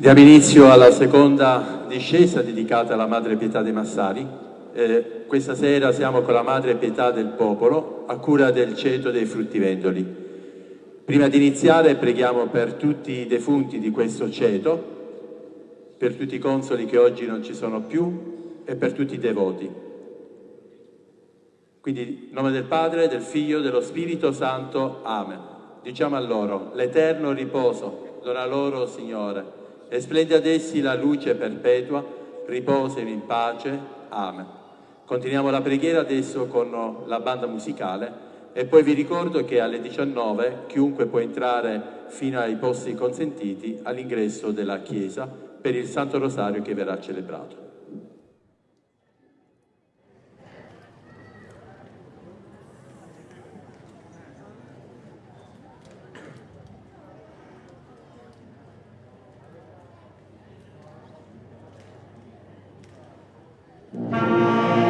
Diamo inizio alla seconda discesa dedicata alla Madre Pietà dei Massari. Eh, questa sera siamo con la Madre Pietà del Popolo a cura del ceto dei fruttivendoli. Prima di iniziare preghiamo per tutti i defunti di questo ceto, per tutti i consoli che oggi non ci sono più e per tutti i devoti. Quindi, in nome del Padre, del Figlio dello Spirito Santo. Amen. Diciamo a loro, l'eterno riposo, dona loro, Signore e splendi ad essi la luce perpetua, riposino in pace. Amen. Continuiamo la preghiera adesso con la banda musicale e poi vi ricordo che alle 19 chiunque può entrare fino ai posti consentiti all'ingresso della chiesa per il Santo Rosario che verrà celebrato. Música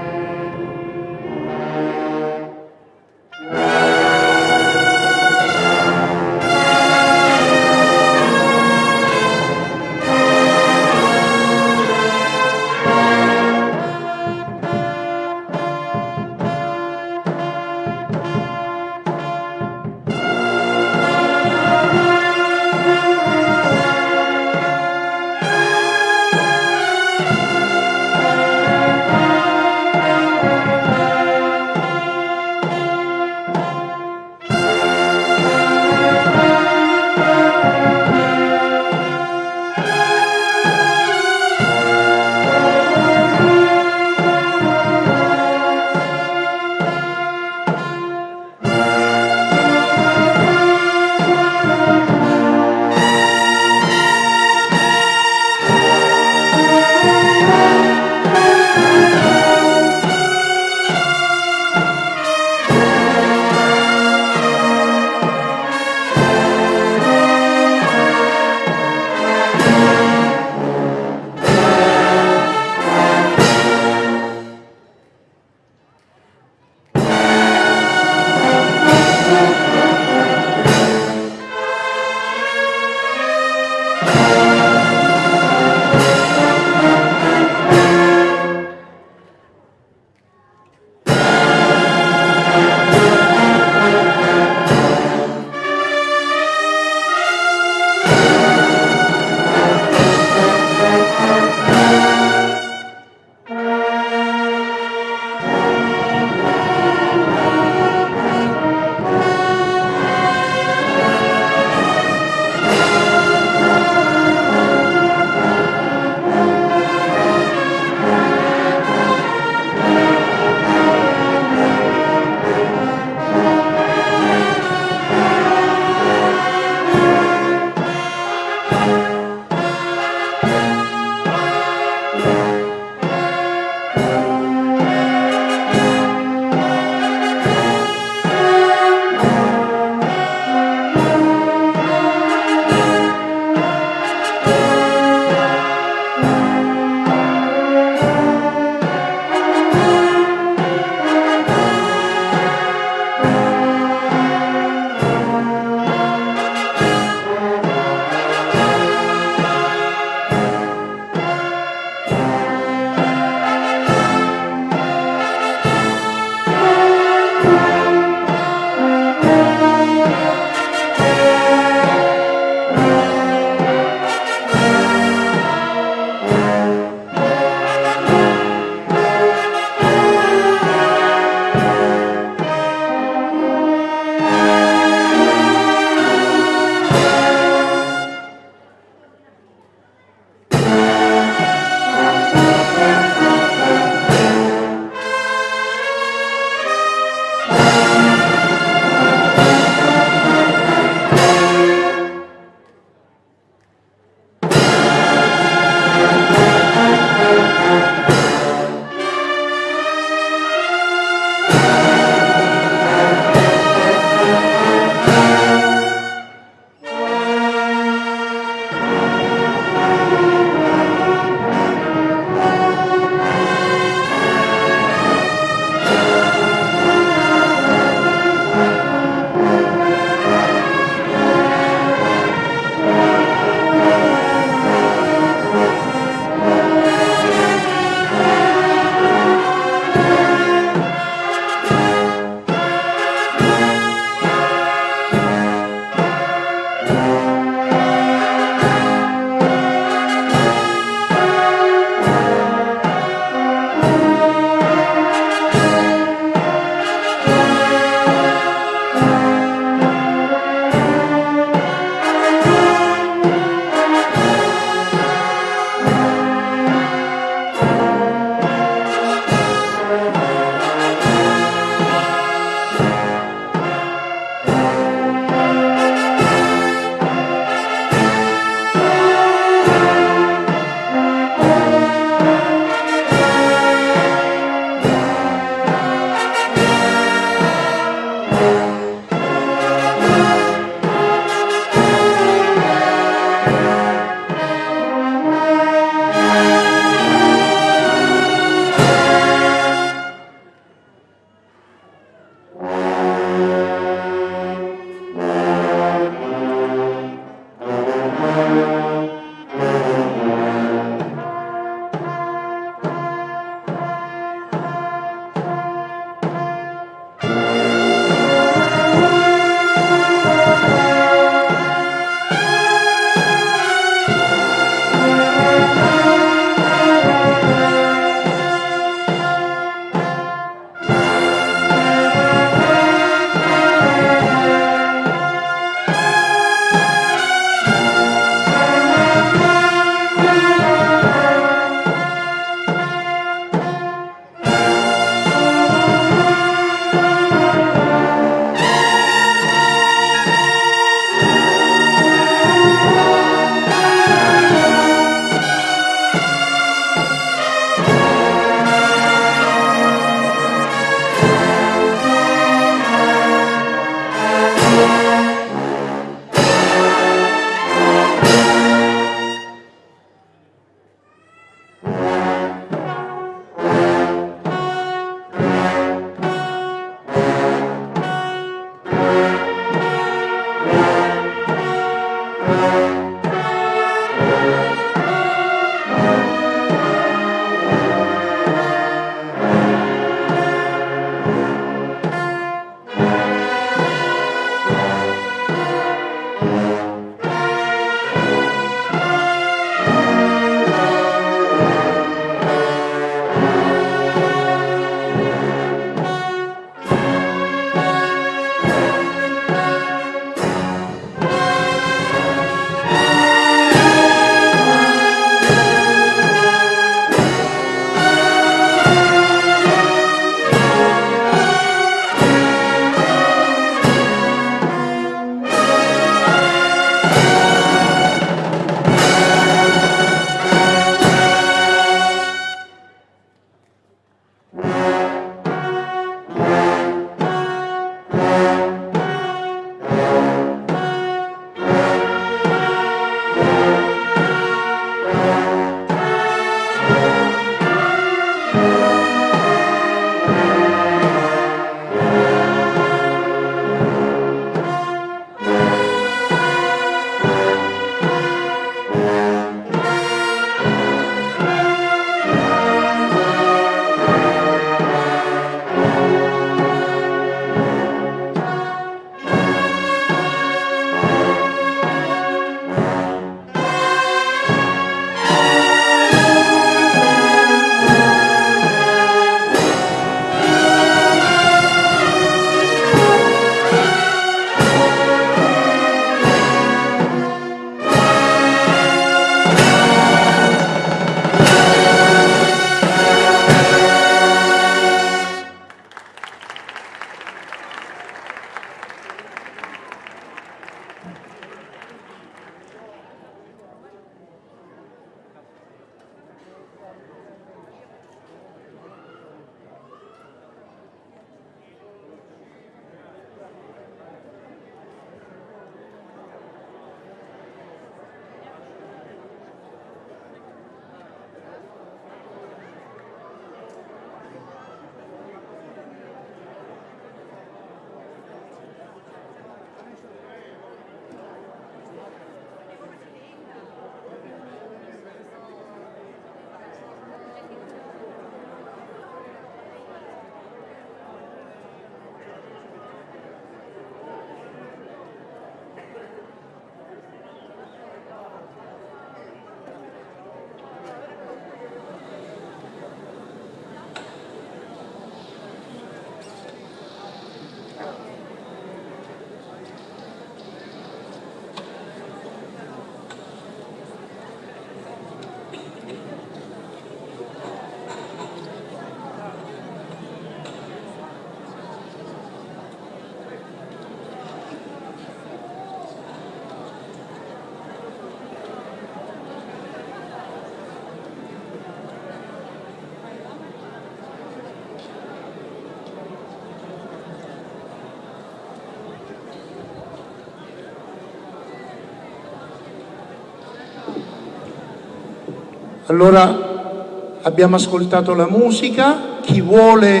Allora abbiamo ascoltato la musica, chi vuole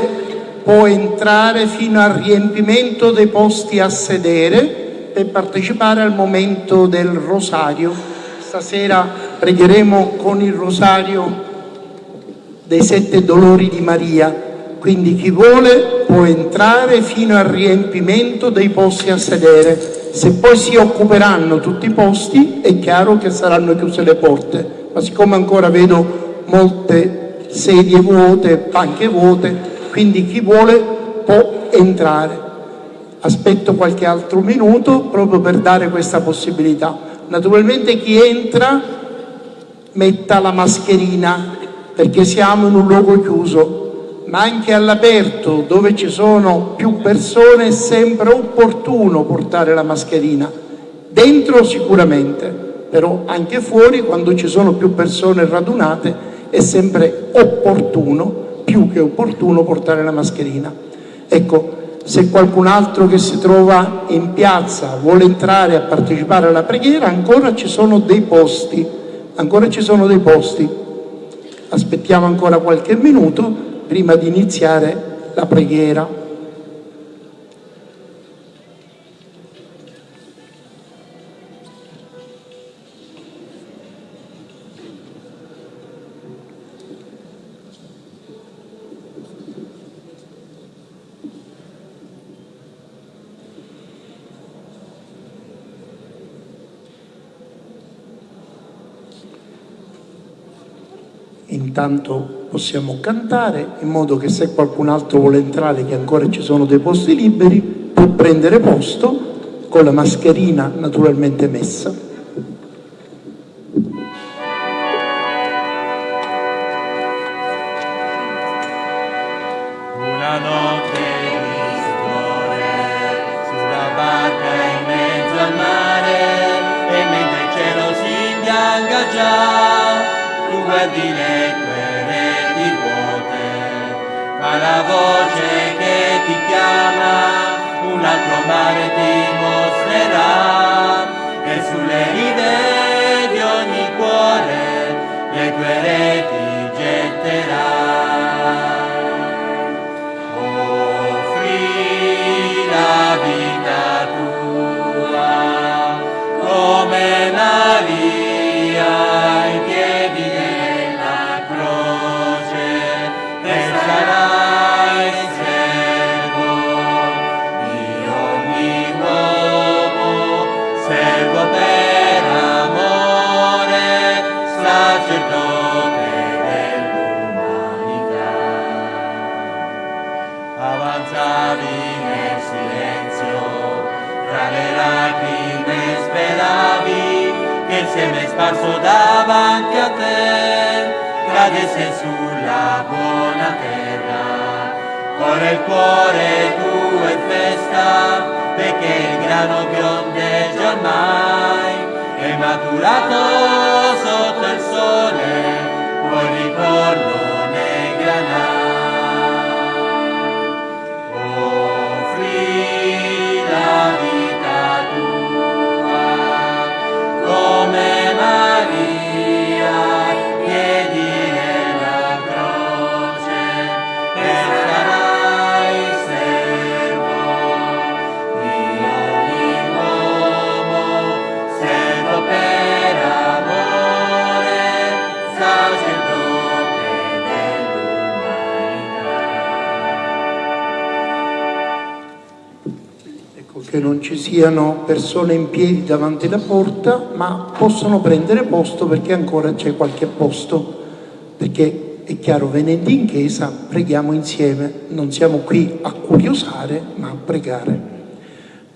può entrare fino al riempimento dei posti a sedere per partecipare al momento del rosario. Stasera pregheremo con il rosario dei sette dolori di Maria, quindi chi vuole può entrare fino al riempimento dei posti a sedere. Se poi si occuperanno tutti i posti è chiaro che saranno chiuse le porte, ma siccome ancora vedo molte sedie vuote, panche vuote, quindi chi vuole può entrare. Aspetto qualche altro minuto proprio per dare questa possibilità. Naturalmente chi entra metta la mascherina perché siamo in un luogo chiuso, ma anche all'aperto dove ci sono più persone è sempre opportuno portare la mascherina. Dentro sicuramente, però anche fuori quando ci sono più persone radunate è sempre opportuno più che opportuno portare la mascherina. Ecco, se qualcun altro che si trova in piazza vuole entrare a partecipare alla preghiera, ancora ci sono dei posti, ancora ci sono dei posti. Aspettiamo ancora qualche minuto prima di iniziare la preghiera. Intanto possiamo cantare in modo che se qualcun altro vuole entrare, che ancora ci sono dei posti liberi, può prendere posto con la mascherina naturalmente messa. la voce che ti chiama un altro mare ti mostrerà e sulle ride di ogni cuore le tue reti te, grande sei sulla buona terra, ora il cuore tuo è festa, perché il grano biondeggia ormai, è maturato sotto il sole, buon ricordo ci siano persone in piedi davanti alla porta, ma possono prendere posto perché ancora c'è qualche posto, perché è chiaro, venendo in chiesa preghiamo insieme, non siamo qui a curiosare, ma a pregare.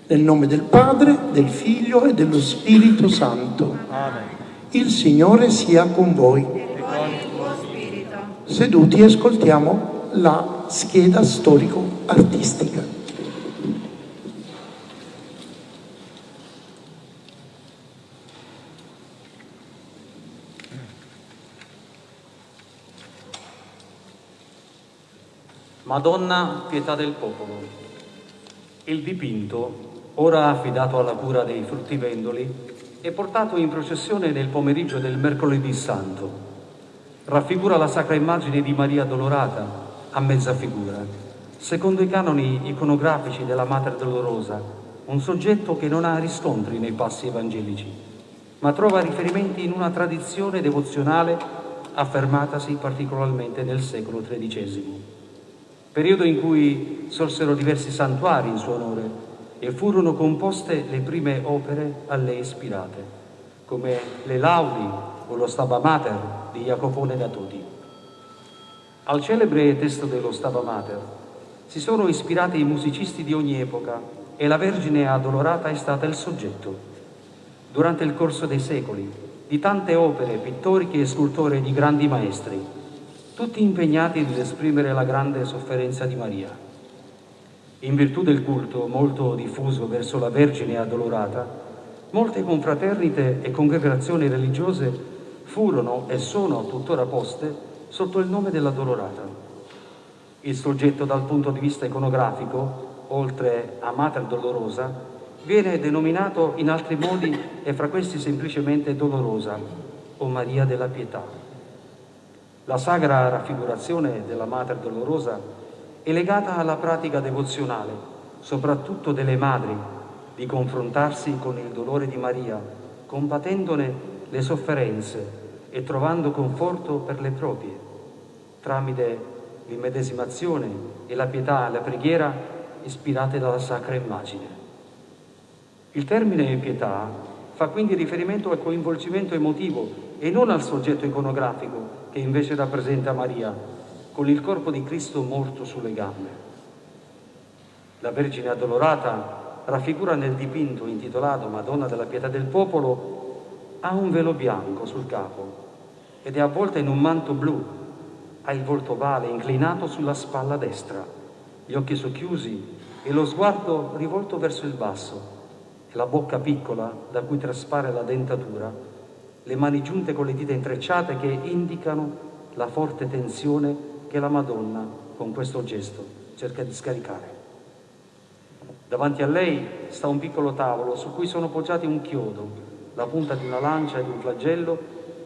Nel nome del Padre, del Figlio e dello Spirito Santo. Amen. Il Signore sia con voi. Seduti ascoltiamo la scheda storico-artistica. Madonna, pietà del popolo. Il dipinto, ora affidato alla cura dei fruttivendoli, è portato in processione nel pomeriggio del mercoledì santo. raffigura la sacra immagine di Maria Dolorata a mezza figura. Secondo i canoni iconografici della Mater Dolorosa, un soggetto che non ha riscontri nei passi evangelici, ma trova riferimenti in una tradizione devozionale affermatasi particolarmente nel secolo XIII, periodo in cui sorsero diversi santuari in suo onore e furono composte le prime opere a lei ispirate, come le Laudi o lo Staba Mater di Jacopone da Todi. Al celebre testo dello Staba Mater si sono ispirati i musicisti di ogni epoca e la Vergine Adolorata è stata il soggetto. Durante il corso dei secoli, di tante opere pittoriche e scultoree di grandi maestri, tutti impegnati nell'esprimere la grande sofferenza di Maria. In virtù del culto molto diffuso verso la Vergine addolorata, molte confraternite e congregazioni religiose furono e sono tuttora poste sotto il nome della Dolorata. Il soggetto dal punto di vista iconografico, oltre a Mater Dolorosa, viene denominato in altri modi e fra questi semplicemente Dolorosa o Maria della Pietà. La sagra raffigurazione della Mater Dolorosa è legata alla pratica devozionale, soprattutto delle madri, di confrontarsi con il dolore di Maria, combattendone le sofferenze e trovando conforto per le proprie, tramite l'immedesimazione e la pietà e la preghiera ispirate dalla sacra immagine. Il termine pietà fa quindi riferimento al coinvolgimento emotivo e non al soggetto iconografico che invece rappresenta Maria, con il corpo di Cristo morto sulle gambe. La Vergine Addolorata raffigura nel dipinto intitolato Madonna della Pietà del Popolo ha un velo bianco sul capo ed è avvolta in un manto blu, ha il volto ovale inclinato sulla spalla destra, gli occhi socchiusi e lo sguardo rivolto verso il basso e la bocca piccola da cui traspare la dentatura, le mani giunte con le dita intrecciate che indicano la forte tensione che la Madonna con questo gesto cerca di scaricare. Davanti a lei sta un piccolo tavolo su cui sono poggiati un chiodo, la punta di una lancia ed un flagello,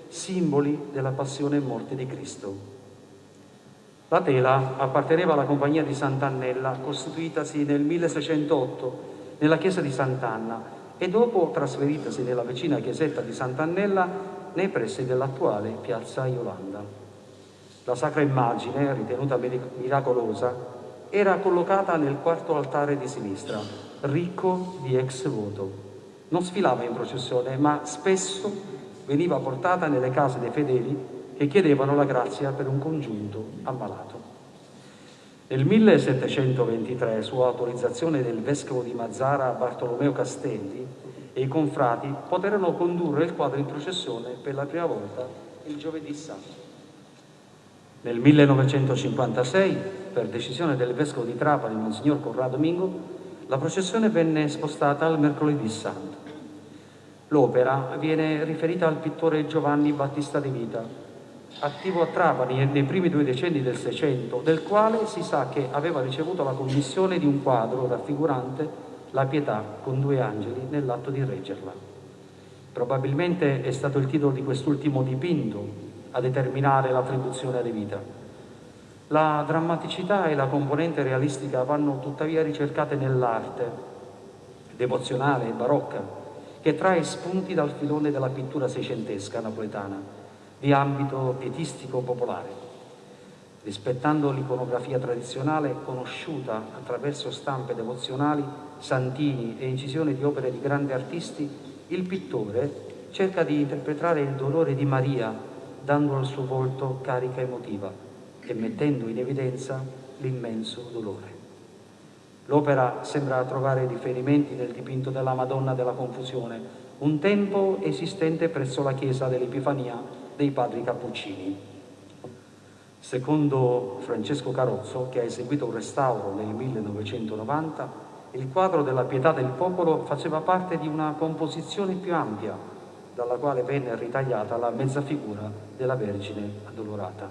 simboli della passione e morte di Cristo. La tela apparteneva alla compagnia di Sant'Annella, costituitasi nel 1608 nella chiesa di Sant'Anna e dopo trasferitasi nella vicina chiesetta di Sant'Annella nei pressi dell'attuale piazza Iolanda. La sacra immagine, ritenuta miracolosa, era collocata nel quarto altare di sinistra, ricco di ex voto. Non sfilava in processione, ma spesso veniva portata nelle case dei fedeli che chiedevano la grazia per un congiunto ammalato. Nel 1723, su autorizzazione del vescovo di Mazzara Bartolomeo Castelli, e i confrati poterono condurre il quadro in processione per la prima volta il giovedì santo. Nel 1956, per decisione del vescovo di Trapani, Monsignor Corrado Mingo, la processione venne spostata al mercoledì santo. L'opera viene riferita al pittore Giovanni Battista De Vita, attivo a Trapani nei primi due decenni del Seicento, del quale si sa che aveva ricevuto la commissione di un quadro raffigurante la pietà con due angeli nell'atto di reggerla. Probabilmente è stato il titolo di quest'ultimo dipinto a determinare l'attribuzione alle vita. La drammaticità e la componente realistica vanno tuttavia ricercate nell'arte devozionale e barocca, che trae spunti dal filone della pittura seicentesca napoletana, di ambito pietistico popolare. Rispettando l'iconografia tradizionale conosciuta attraverso stampe devozionali, santini e incisioni di opere di grandi artisti, il pittore cerca di interpretare il dolore di Maria dando al suo volto carica emotiva e mettendo in evidenza l'immenso dolore. L'opera sembra trovare riferimenti nel dipinto della Madonna della Confusione, un tempo esistente presso la chiesa dell'Epifania dei padri Cappuccini. Secondo Francesco Carozzo, che ha eseguito un restauro nel 1990, il quadro della pietà del popolo faceva parte di una composizione più ampia dalla quale venne ritagliata la mezza figura della Vergine addolorata.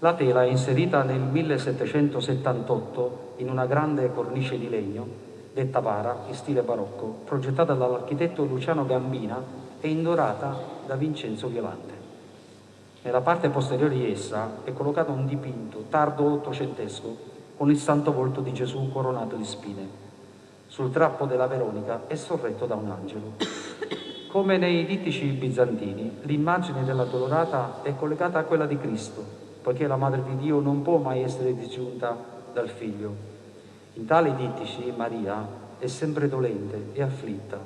La tela è inserita nel 1778 in una grande cornice di legno, detta vara, in stile barocco, progettata dall'architetto Luciano Gambina e indorata da Vincenzo Violante. Nella parte posteriore di essa è collocato un dipinto tardo ottocentesco con il santo volto di Gesù coronato di spine. Sul trappo della Veronica è sorretto da un angelo. Come nei dittici bizantini, l'immagine della Dolorata è collegata a quella di Cristo, poiché la Madre di Dio non può mai essere disgiunta dal Figlio. In tali dittici Maria è sempre dolente e afflitta,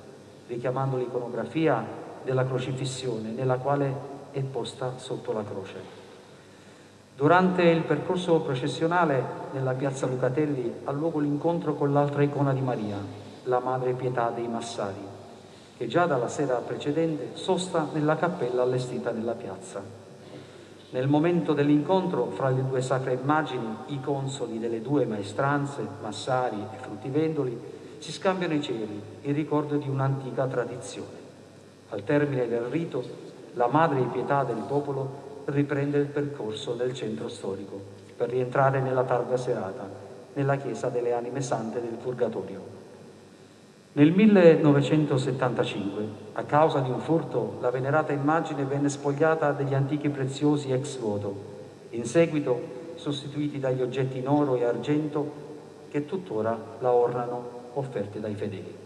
richiamando l'iconografia della crocifissione nella quale è posta sotto la croce. Durante il percorso processionale nella piazza Lucatelli ha luogo l'incontro con l'altra icona di Maria, la Madre Pietà dei Massari, che già dalla sera precedente sosta nella cappella allestita nella piazza. Nel momento dell'incontro fra le due sacre immagini, i consoli delle due maestranze, Massari e Fruttivendoli, si scambiano i cieli in ricordo di un'antica tradizione. Al termine del rito la madre di pietà del popolo riprende il percorso nel centro storico per rientrare nella tarda serata nella chiesa delle anime sante del Purgatorio. Nel 1975, a causa di un furto, la venerata immagine venne spogliata degli antichi preziosi ex voto, in seguito sostituiti dagli oggetti in oro e argento che tuttora la ornano offerti dai fedeli.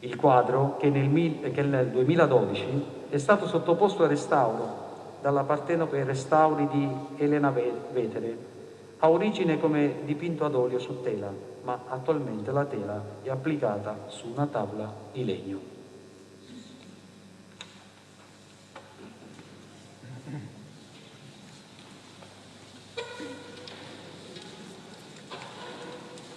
Il quadro, che nel 2012 è stato sottoposto a restauro dalla Partenope Restauri di Elena Vetere, ha origine come dipinto ad olio su tela, ma attualmente la tela è applicata su una tavola di legno.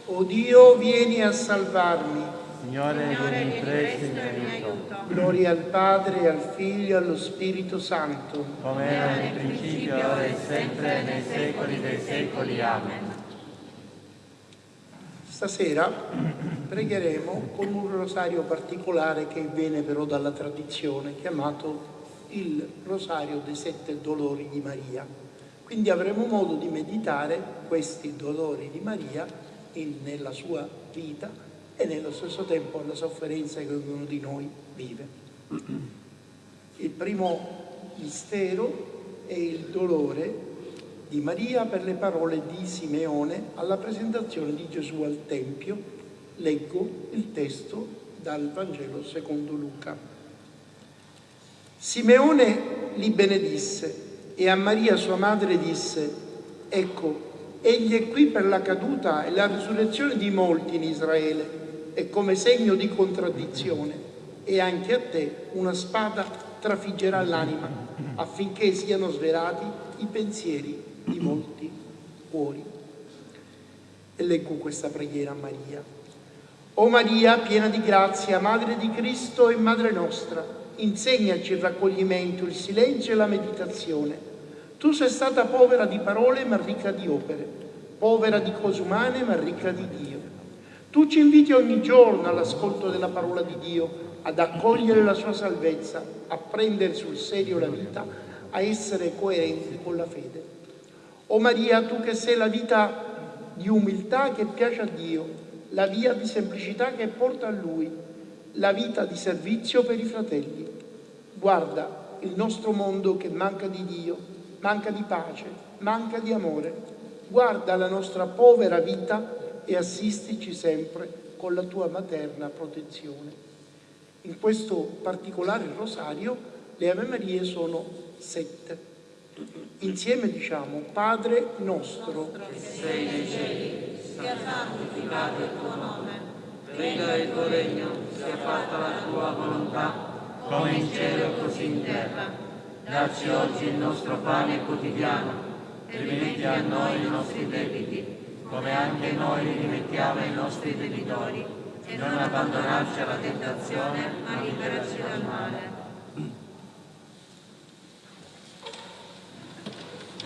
O Dio, vieni a salvarmi. Signore, vieni presto in aiuto. Gloria al Padre, al Figlio e allo Spirito Santo. Come era nel principio, ora e sempre, nei secoli dei secoli. Amen. Stasera pregheremo con un rosario particolare che viene però dalla tradizione, chiamato il rosario dei sette dolori di Maria. Quindi avremo modo di meditare questi dolori di Maria nella sua vita e nello stesso tempo alla sofferenza che ognuno di noi vive. Il primo mistero è il dolore di Maria per le parole di Simeone alla presentazione di Gesù al Tempio. Leggo il testo dal Vangelo secondo Luca. Simeone li benedisse e a Maria sua madre disse, ecco, egli è qui per la caduta e la risurrezione di molti in Israele e come segno di contraddizione e anche a te una spada trafiggerà l'anima affinché siano svelati i pensieri di molti cuori. E leggo questa preghiera a Maria. O Maria, piena di grazia, Madre di Cristo e Madre nostra, insegnaci il raccoglimento, il silenzio e la meditazione. Tu sei stata povera di parole ma ricca di opere, povera di cose umane ma ricca di Dio. Tu ci inviti ogni giorno all'ascolto della parola di Dio, ad accogliere la sua salvezza, a prendere sul serio la vita, a essere coerenti con la fede. O Maria, tu che sei la vita di umiltà che piace a Dio, la via di semplicità che porta a Lui, la vita di servizio per i fratelli. Guarda il nostro mondo che manca di Dio, manca di pace, manca di amore. Guarda la nostra povera vita e assistici sempre con la tua materna protezione. In questo particolare rosario le Ave Marie sono sette. Insieme diciamo Padre nostro, che sei nei cieli, sia santificato il tuo nome, venga il tuo regno, sia fatta la tua volontà, come in cielo così in terra. Dacci oggi il nostro pane quotidiano e rimetti a noi i nostri debiti come anche noi li rimettiamo ai nostri debitori, e non abbandonarci alla tentazione, ma liberaci dal male.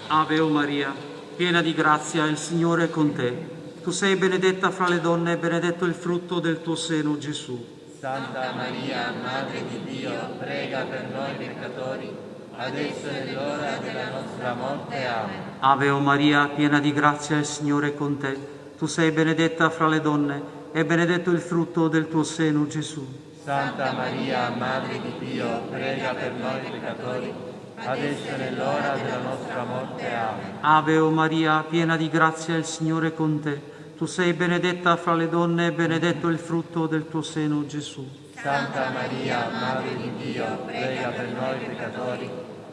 Ave o Maria, piena di grazia, il Signore è con te. Tu sei benedetta fra le donne e benedetto il frutto del tuo seno, Gesù. Santa Maria, Madre di Dio, prega per noi peccatori, adesso è l'ora della nostra morte. Amen. Ave o Maria, piena di grazia, il Signore è con te. Tu sei benedetta fra le donne e benedetto il frutto del tuo seno, Gesù. Santa Maria, Madre di Dio, prega per noi peccatori, adesso è nell'ora della nostra morte. Amen. Ave o Maria, piena di grazia, il Signore è con te. Tu sei benedetta fra le donne e benedetto il frutto del tuo seno, Gesù. Santa Maria, Madre di Dio, prega per noi peccatori,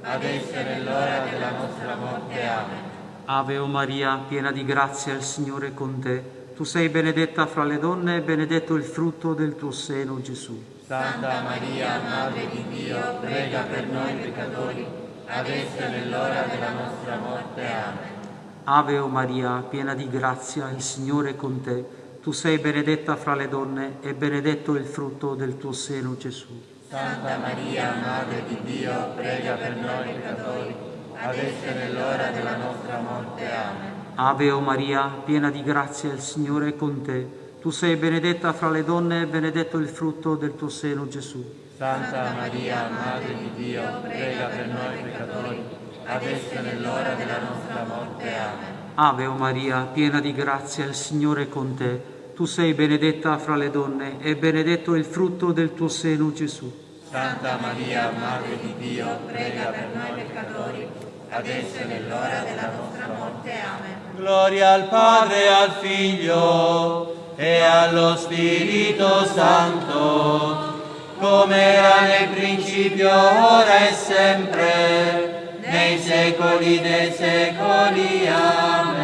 adesso è nell'ora della nostra morte. Amen. Ave o Maria, piena di grazia, il Signore è con te. Tu sei benedetta fra le donne e benedetto il frutto del tuo seno, Gesù. Santa Maria, Madre di Dio, prega per noi peccatori, adesso è nell'ora della nostra morte. Amen. Ave o Maria, piena di grazia, il Signore è con te. Tu sei benedetta fra le donne e benedetto il frutto del tuo seno, Gesù. Santa Maria, Madre di Dio, prega per noi peccatori, adesso è nell'ora della nostra morte. Amen. Ave o Maria, piena di grazia, il Signore è con te. Tu sei benedetta fra le donne e benedetto il frutto del tuo seno, Gesù. Santa Maria, Madre di Dio, prega per noi peccatori, adesso è nell'ora della nostra morte. Amen. Ave o Maria, piena di grazia, il Signore è con te. Tu sei benedetta fra le donne e benedetto il frutto del tuo seno, Gesù. Santa Maria, Madre di Dio, prega per noi peccatori, adesso è nell'ora della nostra morte. Amen. Gloria al Padre, al Figlio e allo Spirito Santo, come era nel principio, ora e sempre, nei secoli dei secoli. Amen.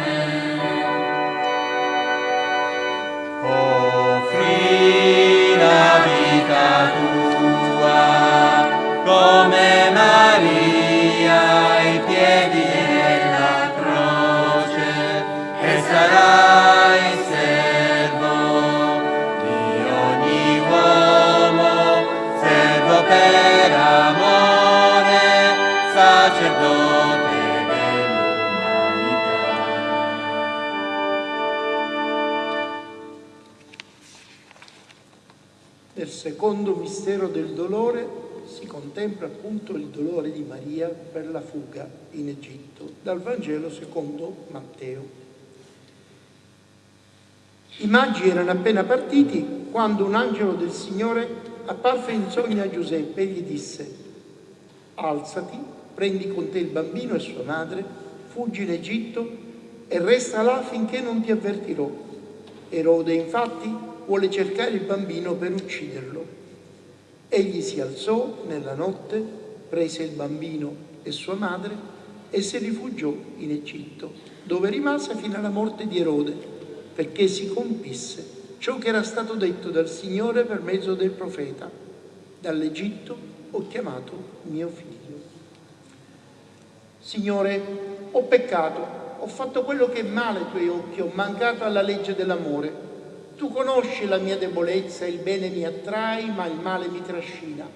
Offri la vita secondo mistero del dolore si contempla appunto il dolore di Maria per la fuga in Egitto, dal Vangelo secondo Matteo. I magi erano appena partiti quando un angelo del Signore apparve in sogno a Giuseppe e gli disse, alzati, prendi con te il bambino e sua madre, fuggi in Egitto e resta là finché non ti avvertirò. Erode infatti vuole cercare il bambino per ucciderlo. Egli si alzò nella notte, prese il bambino e sua madre e si rifugiò in Egitto, dove rimase fino alla morte di Erode, perché si compisse ciò che era stato detto dal Signore per mezzo del profeta. Dall'Egitto ho chiamato mio figlio. Signore, ho peccato, ho fatto quello che è male ai tuoi occhi, ho mancato alla legge dell'amore. Tu conosci la mia debolezza, il bene mi attrae, ma il male mi trascina.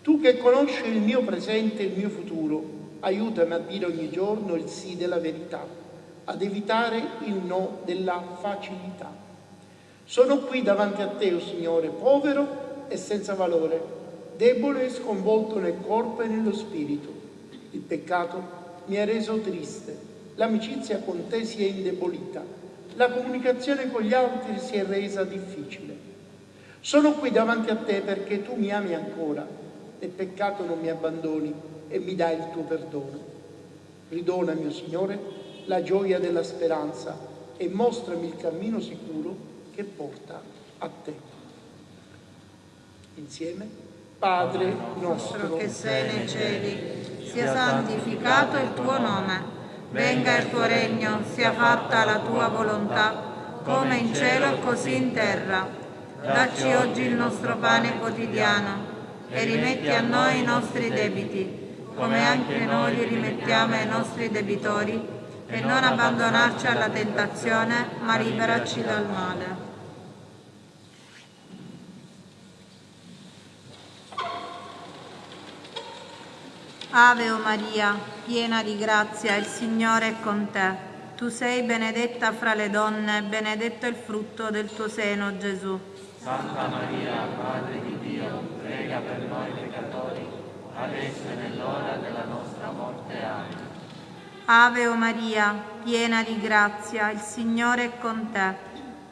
Tu che conosci il mio presente e il mio futuro, aiutami a dire ogni giorno il sì della verità, ad evitare il no della facilità. Sono qui davanti a te, o oh Signore, povero e senza valore, debole e sconvolto nel corpo e nello spirito. Il peccato mi ha reso triste, l'amicizia con te si è indebolita la comunicazione con gli altri si è resa difficile. Sono qui davanti a te perché tu mi ami ancora, nel peccato non mi abbandoni e mi dai il tuo perdono. Ridona, mio Signore, la gioia della speranza e mostrami il cammino sicuro che porta a te. Insieme, Padre nostro che sei nei cieli, sia santificato il tuo nome venga il tuo regno, sia fatta la tua volontà, come in cielo così in terra. Dacci oggi il nostro pane quotidiano e rimetti a noi i nostri debiti, come anche noi li rimettiamo ai nostri debitori, e non abbandonarci alla tentazione, ma liberaci dal male. Ave o Maria, piena di grazia, il Signore è con te. Tu sei benedetta fra le donne, benedetto il frutto del tuo seno, Gesù. Santa Maria, Madre di Dio, prega per noi peccatori, adesso e nell'ora della nostra morte. Amen. Ave o Maria, piena di grazia, il Signore è con te.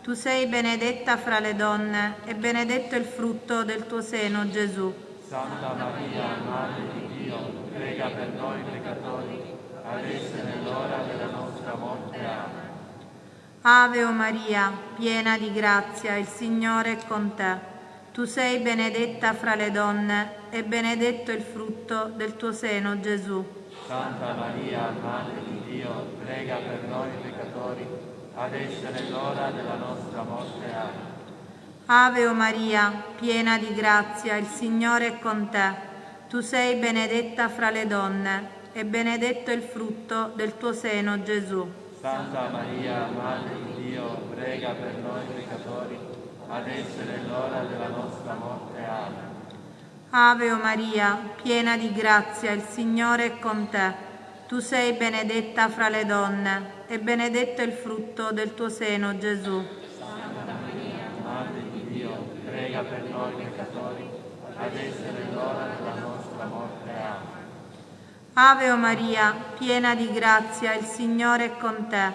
Tu sei benedetta fra le donne e benedetto il frutto del tuo seno, Gesù. Santa Maria, Madre di Dio, prega per noi peccatori, adesso è nell'ora della nostra morte. Amen. Ave o Maria, piena di grazia, il Signore è con te. Tu sei benedetta fra le donne e benedetto il frutto del tuo seno, Gesù. Santa Maria, Madre di Dio, prega per noi peccatori, adesso è nell'ora della nostra morte. Amen. Ave o Maria, piena di grazia, il Signore è con te. Tu sei benedetta fra le donne e benedetto il frutto del tuo seno, Gesù. Santa Maria, Madre di Dio, prega per noi peccatori, adesso è nell'ora della nostra morte. Amen. Ave o Maria, piena di grazia, il Signore è con te. Tu sei benedetta fra le donne e benedetto il frutto del tuo seno, Gesù. Santa Maria, Madre di Dio, prega per noi peccatori, adesso è nell'ora della nostra morte. Ave o Maria, piena di grazia, il Signore è con te.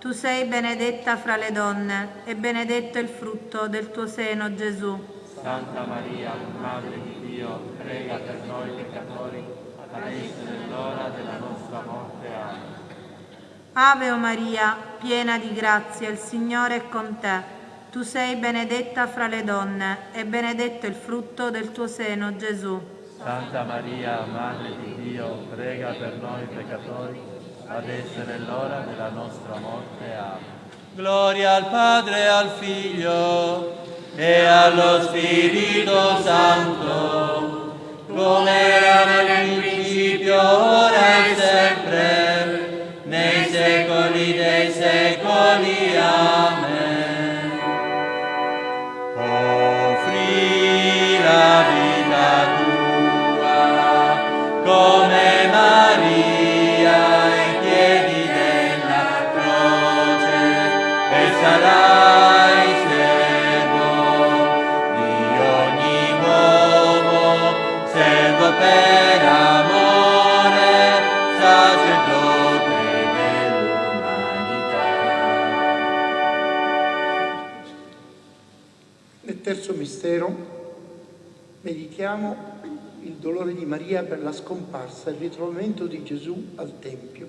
Tu sei benedetta fra le donne e benedetto il frutto del tuo seno, Gesù. Santa Maria, Madre di Dio, prega per noi peccatori, adesso è nell'ora della nostra morte. Amen. Ave o Maria, piena di grazia, il Signore è con te. Tu sei benedetta fra le donne e benedetto il frutto del tuo seno, Gesù. Santa Maria, Madre di Dio, prega per noi peccatori, adesso è nell'ora della nostra morte. Amen. Gloria al Padre al Figlio e allo Spirito Santo, come era nel principio, ora e sempre, nei secoli dei secoli. Amen. Offri la vita come Maria ai piedi della croce e sarai servo di ogni uomo, servo per amore, sacerdote dell'umanità. Nel terzo mistero meditiamo il dolore di Maria per la scomparsa e il ritrovamento di Gesù al Tempio,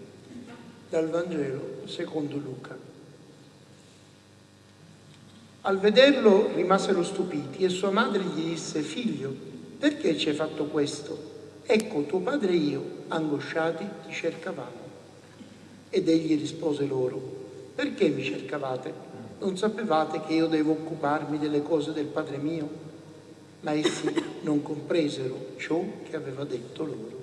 dal Vangelo secondo Luca. Al vederlo rimasero stupiti e sua madre gli disse, figlio, perché ci hai fatto questo? Ecco, tuo padre e io, angosciati, ti cercavamo. Ed egli rispose loro, perché mi cercavate? Non sapevate che io devo occuparmi delle cose del Padre mio? Ma essi non compresero ciò che aveva detto loro.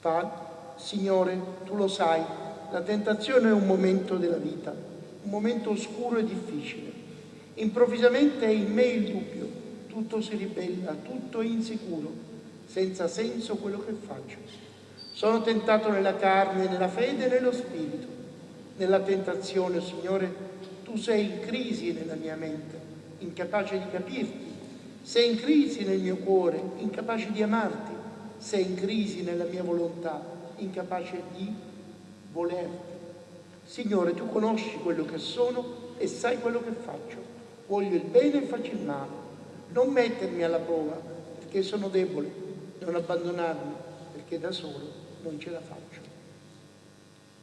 Padre, Signore, tu lo sai, la tentazione è un momento della vita, un momento oscuro e difficile. Improvvisamente è in me il dubbio, tutto si ribella, tutto è insicuro, senza senso quello che faccio. Sono tentato nella carne, nella fede e nello spirito. Nella tentazione, Signore, tu sei in crisi nella mia mente, incapace di capirti. Sei in crisi nel mio cuore, incapace di amarti. Sei in crisi nella mia volontà, incapace di volerti. Signore, tu conosci quello che sono e sai quello che faccio. Voglio il bene e faccio il male. Non mettermi alla prova perché sono debole. Non abbandonarmi perché da solo non ce la faccio.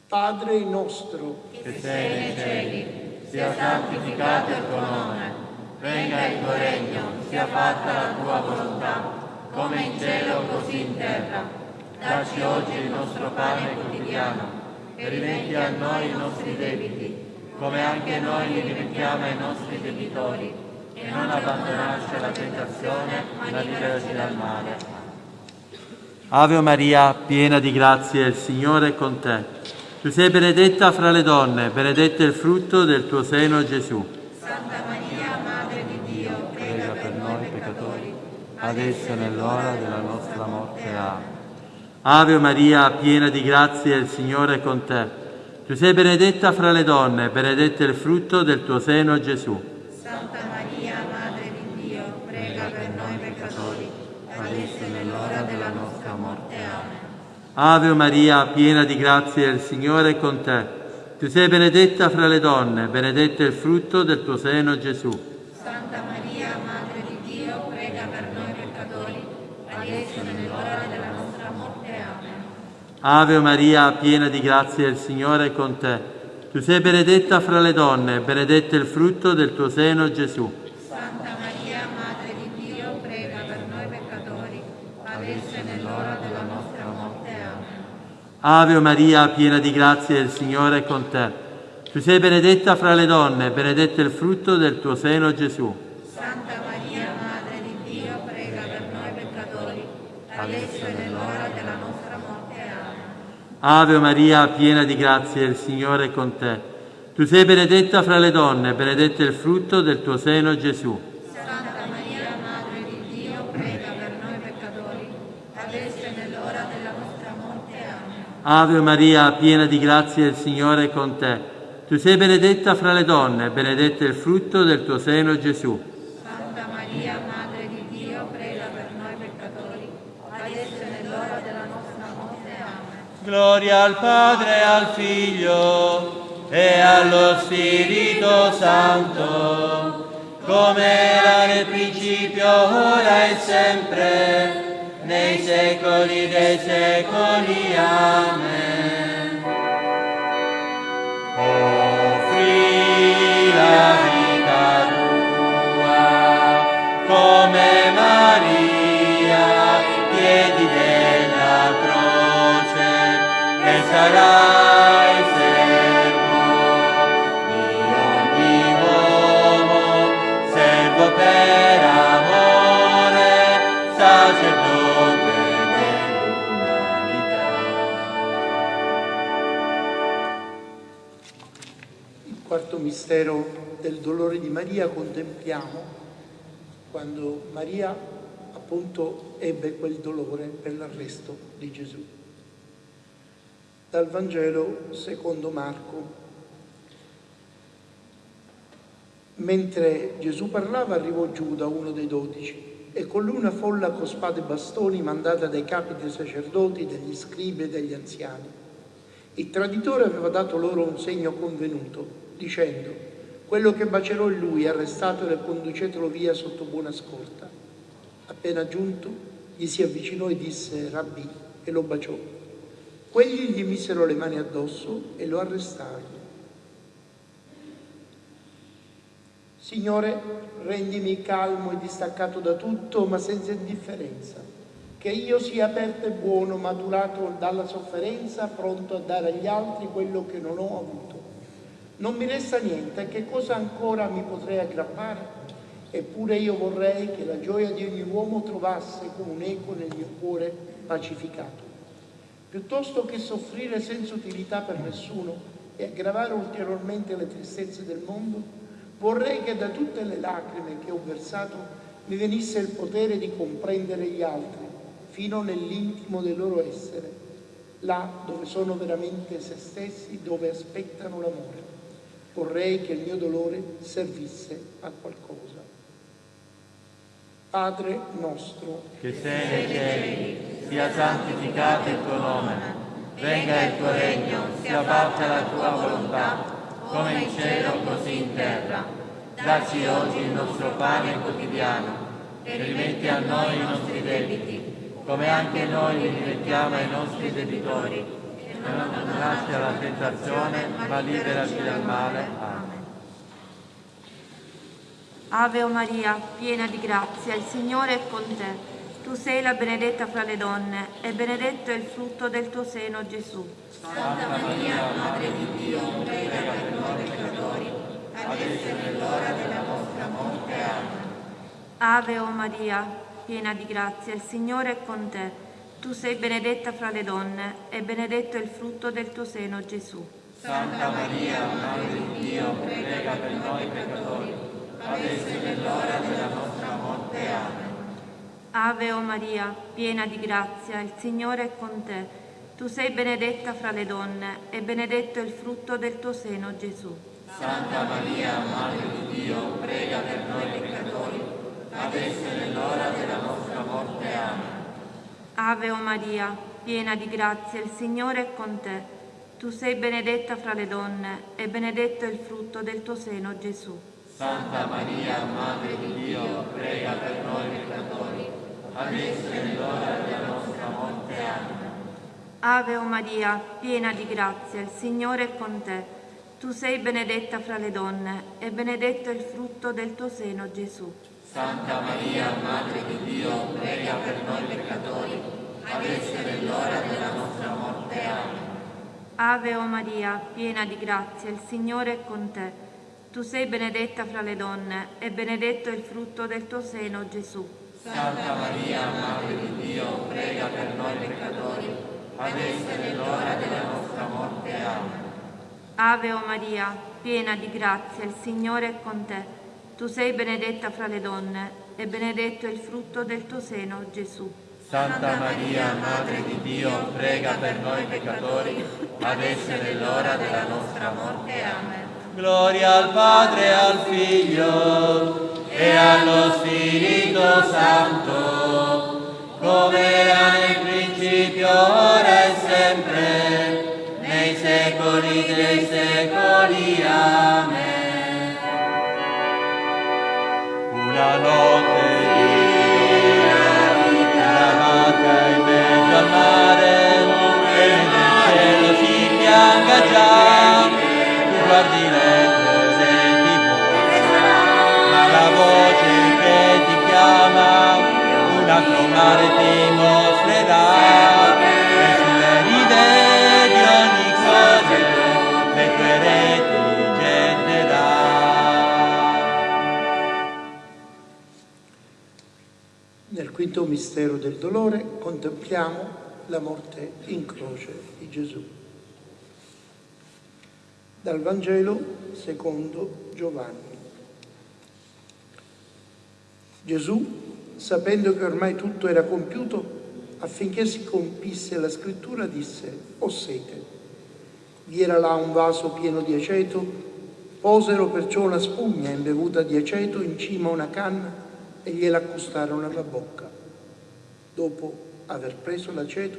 Padre nostro, che sei nei cieli, sia santificato il tuo nome, venga il tuo regno, sia fatta la tua volontà, come in cielo così in terra. Dacci oggi il nostro pane quotidiano e rimetti a noi i nostri debiti, come anche noi li rimettiamo ai nostri debitori, e non abbandonarci alla tentazione, ma liberaci dal male. Ave Maria, piena di grazia, il Signore è con te. Tu sei benedetta fra le donne, benedetto è il frutto del tuo seno, Gesù. Santa adesso nell'ora della nostra morte. Amen. Ave Maria, piena di grazia, il Signore è con te. Tu sei benedetta fra le donne, benedetto è il frutto del tuo seno, Gesù. Santa Maria, Madre di Dio, prega per noi peccatori, adesso è nell'ora della nostra morte. Amen. Ave Maria, piena di grazia, il Signore è con te. Tu sei benedetta fra le donne, benedetto è il frutto del tuo seno, Gesù. Santa Maria, Madre di Dio, prega per noi peccatori, adesso è nell'ora della Ave Maria, piena di grazia, il Signore è con te. Tu sei benedetta fra le donne, benedetto è il frutto del tuo seno, Gesù. Santa Maria, Madre di Dio, prega per noi peccatori, adesso e nell'ora della nostra morte. Amen. Ave Maria, piena di grazia, il Signore è con te. Tu sei benedetta fra le donne, benedetto è il frutto del tuo seno, Gesù. Santa Maria, Madre di Dio, prega per noi peccatori, adesso e nell'ora della nostra morte. Amen. Ave Maria, piena di grazia, il Signore è con te. Tu sei benedetta fra le donne, benedetto è il frutto del tuo seno, Gesù. Santa Maria, Madre di Dio, prega per noi peccatori, adesso e nell'ora della nostra morte. Amen. Ave Maria, piena di grazia, il Signore è con te. Tu sei benedetta fra le donne, benedetto è il frutto del tuo seno, Gesù. Santa Maria, Madre di Dio, prega per noi peccatori, adesso e nell'ora della nostra morte. Amen. Gloria al Padre, al Figlio e allo Spirito Santo, come era nel principio, ora e sempre, nei secoli dei secoli. Amen. Offri la vita tua come Maria, quarto mistero del dolore di Maria contempliamo quando Maria appunto ebbe quel dolore per l'arresto di Gesù. Dal Vangelo secondo Marco. Mentre Gesù parlava arrivò Giuda, uno dei dodici, e con lui una folla con spade e bastoni mandata dai capi dei sacerdoti, degli scribi e degli anziani. Il traditore aveva dato loro un segno convenuto, dicendo, quello che bacerò in lui, arrestatelo e conducetelo via sotto buona scorta. Appena giunto, gli si avvicinò e disse, Rabbi, e lo baciò. Quelli gli misero le mani addosso e lo arrestarono. Signore, rendimi calmo e distaccato da tutto, ma senza indifferenza. Che io sia aperto e buono, maturato dalla sofferenza, pronto a dare agli altri quello che non ho avuto. Non mi resta niente, che cosa ancora mi potrei aggrappare? Eppure io vorrei che la gioia di ogni uomo trovasse come un eco nel mio cuore pacificato. Piuttosto che soffrire senza utilità per nessuno e aggravare ulteriormente le tristezze del mondo, vorrei che da tutte le lacrime che ho versato mi venisse il potere di comprendere gli altri fino nell'intimo del loro essere, là dove sono veramente se stessi, dove aspettano l'amore. Vorrei che il mio dolore servisse a qualcosa. Padre nostro, che sei nei cieli, sia santificato il tuo nome, venga il tuo regno, sia fatta la tua volontà, come in cielo così in terra. Dacci oggi il nostro pane quotidiano e rimetti a noi i nostri debiti, come anche noi li rimettiamo ai nostri debitori, e non lasci alla tentazione, ma liberaci dal male. Amen. Ave o Maria, piena di grazia, il Signore è con te. Tu sei la benedetta fra le donne e benedetto è il frutto del tuo seno, Gesù. Santa Maria, Madre di Dio, prega per noi peccatori, adesso e nell'ora della nostra morte. Amen. Ave o Maria, piena di grazia, il Signore è con te. Tu sei benedetta fra le donne e benedetto è il frutto del tuo seno, Gesù. Santa Maria, Madre di Dio, prega per noi peccatori, adesso nell'ora della nostra morte. Amen. Ave o Maria, piena di grazia, il Signore è con te. Tu sei benedetta fra le donne e benedetto è il frutto del tuo seno, Gesù. Santa Maria, Madre di Dio, prega per noi peccatori, adesso e nell'ora della nostra morte. Amen. Ave o Maria, piena di grazia, il Signore è con te. Tu sei benedetta fra le donne e benedetto è il frutto del tuo seno, Gesù. Santa Maria, Madre di Dio, prega per noi peccatori, adesso e nell'ora della nostra morte. Amen. Ave o Maria, piena di grazia, il Signore è con te. Tu sei benedetta fra le donne e benedetto è il frutto del tuo seno, Gesù. Santa Maria, Madre di Dio, prega per noi peccatori, adesso è l'ora della nostra morte. Amen. Ave o Maria, piena di grazia, il Signore è con te. Tu sei benedetta fra le donne e benedetto è il frutto del tuo seno, Gesù. Santa Maria, Madre di Dio, prega per noi peccatori, adesso è l'ora della nostra morte. Amen. Ave o Maria, piena di grazia, il Signore è con te. Tu sei benedetta fra le donne e benedetto è il frutto del tuo seno, Gesù. Santa Maria, Madre di Dio, prega per noi peccatori, adesso è l'ora della nostra morte. Amen. Gloria al Padre al Figlio e allo Spirito Santo, come era nel principio, ora e sempre, nei secoli dei secoli. Amen. Una notte in mezzo al mare e nel cielo si pianga già guardi altro mare ti mostrerà Nel quinto mistero del dolore contempliamo la morte in croce di Gesù. Dal Vangelo secondo Giovanni. Gesù, sapendo che ormai tutto era compiuto, affinché si compisse la scrittura, disse, ho sete. Vi era là un vaso pieno di aceto, posero perciò una spugna imbevuta di aceto in cima a una canna e gliela accostarono alla bocca. Dopo aver preso l'aceto,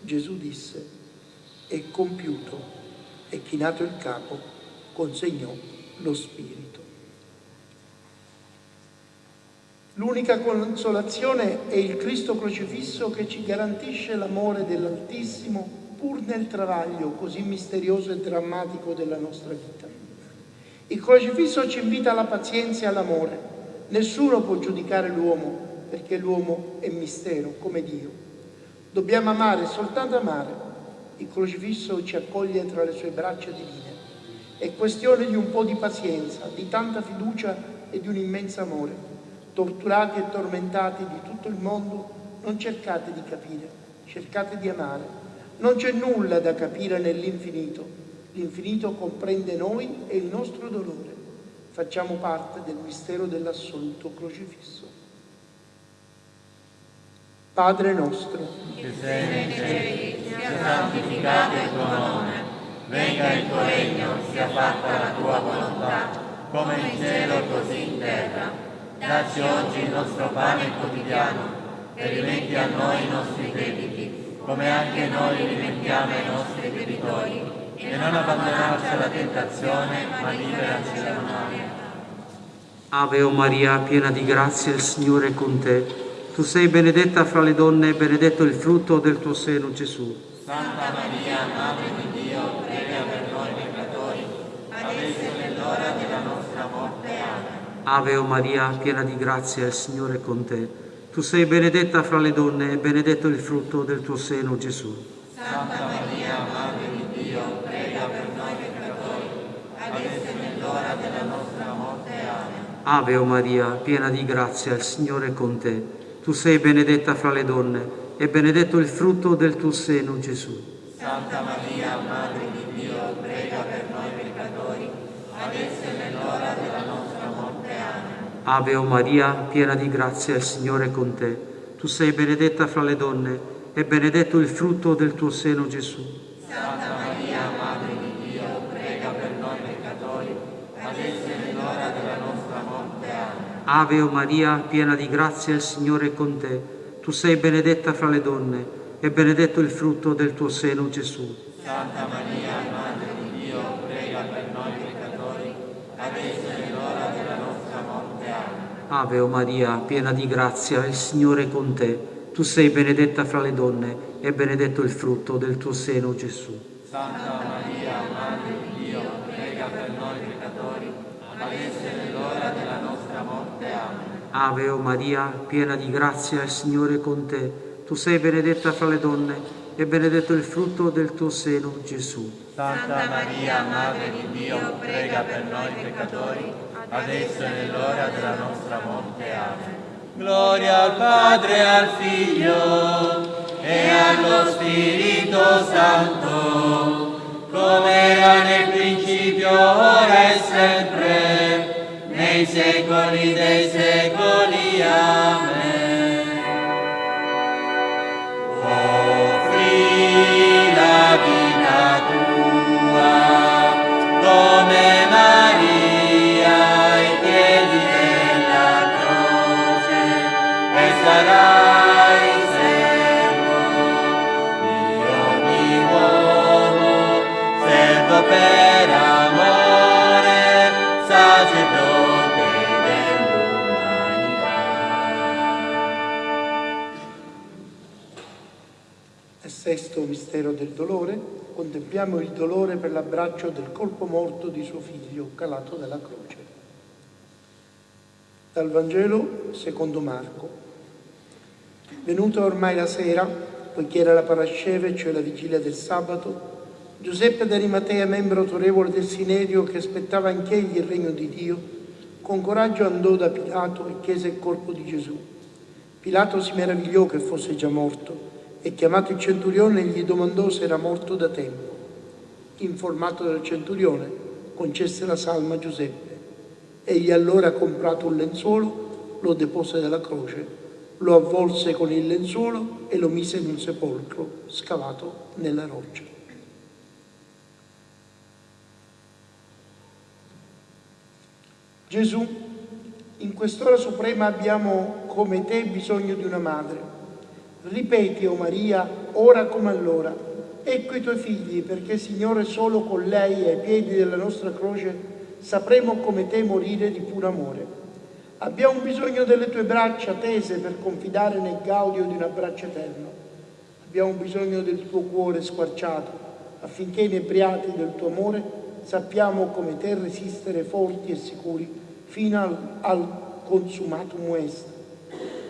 Gesù disse, è compiuto, e chinato il capo, consegnò lo spirito. L'unica consolazione è il Cristo crocifisso che ci garantisce l'amore dell'Altissimo pur nel travaglio così misterioso e drammatico della nostra vita. Il crocifisso ci invita alla pazienza e all'amore. Nessuno può giudicare l'uomo perché l'uomo è mistero come Dio. Dobbiamo amare, soltanto amare. Il crocifisso ci accoglie tra le sue braccia divine. È questione di un po' di pazienza, di tanta fiducia e di un immenso amore. Torturati e tormentati di tutto il mondo, non cercate di capire, cercate di amare. Non c'è nulla da capire nell'infinito. L'infinito comprende noi e il nostro dolore. Facciamo parte del mistero dell'assoluto crocifisso. Padre nostro, che sei nei cieli, sia santificato il tuo nome, venga il tuo regno, sia fatta la tua volontà, come in cielo così in terra. Dacci oggi il nostro pane quotidiano e rimetti a noi i nostri debiti, come anche noi rimettiamo ai nostri debitori, e non abbandonarci alla tentazione, ma liberaci dal male. Ave o Maria, piena di grazia, il Signore è con te. Tu sei benedetta fra le donne e benedetto il frutto del tuo seno, Gesù. Santa Maria, Madre di Dio, prega per noi peccatori, adesso è l'ora della nostra morte. Amen. Ave o Maria, piena di grazia, il Signore è con te. Tu sei benedetta fra le donne e benedetto il frutto del tuo seno, Gesù. Santa Maria, Madre di Dio, prega per noi peccatori, adesso è l'ora della nostra morte. Amen. Ave o Maria, piena di grazia, il Signore è con te. Tu sei benedetta fra le donne e benedetto il frutto del tuo seno, Gesù. Santa Maria, Madre di Dio, prega per noi peccatori, adesso è l'ora della nostra morte. Amen. Ave o Maria, piena di grazia, il Signore è con te. Tu sei benedetta fra le donne e benedetto il frutto del tuo seno, Gesù. Santa Maria, Madre di Dio, prega per noi peccatori, adesso è l'ora della nostra morte. Amen. Ave o Maria, piena di grazia, il Signore è con te. Tu sei benedetta fra le donne e benedetto il frutto del tuo seno, Gesù. Santa Maria, Madre di Dio, prega per noi peccatori, adesso è l'ora della nostra morte. Amen. Ave o Maria, piena di grazia, il Signore è con te. Tu sei benedetta fra le donne e benedetto il frutto del tuo seno, Gesù. Santa Maria, Madre di Dio, prega per noi peccatori, adesso è l'ora della nostra morte. Amen. Ave o Maria, piena di grazia, il Signore è con te. Tu sei benedetta fra le donne e benedetto il frutto del tuo seno, Gesù. Santa Maria, Madre di Dio, prega per noi peccatori, adesso è l'ora della nostra morte. Amen. Gloria al Padre, al Figlio e allo Spirito Santo, come era nel principio, ora e sempre, nei secoli dei secoli. Amen. Dolore contempliamo il dolore per l'abbraccio del colpo morto di suo figlio calato dalla croce. Dal Vangelo secondo Marco. Venuta ormai la sera, poiché era la parasceve, cioè la vigilia del sabato, Giuseppe d'Arimatea, membro autorevole del Sinerio che aspettava anch'egli il regno di Dio, con coraggio andò da Pilato e chiese il corpo di Gesù. Pilato si meravigliò che fosse già morto e chiamato il centurione gli domandò se era morto da tempo. Informato dal centurione, concesse la salma a Giuseppe. Egli allora, comprato un lenzuolo, lo depose dalla croce, lo avvolse con il lenzuolo e lo mise in un sepolcro scavato nella roccia. Gesù, in quest'ora suprema abbiamo come te bisogno di una madre. Ripeti, o oh Maria, ora come allora, ecco i tuoi figli, perché Signore solo con lei ai piedi della nostra croce sapremo come te morire di puro amore. Abbiamo bisogno delle tue braccia tese per confidare nel gaudio di un abbraccio eterno. Abbiamo bisogno del tuo cuore squarciato affinché inebriati del tuo amore sappiamo come te resistere forti e sicuri fino al, al consumatum est.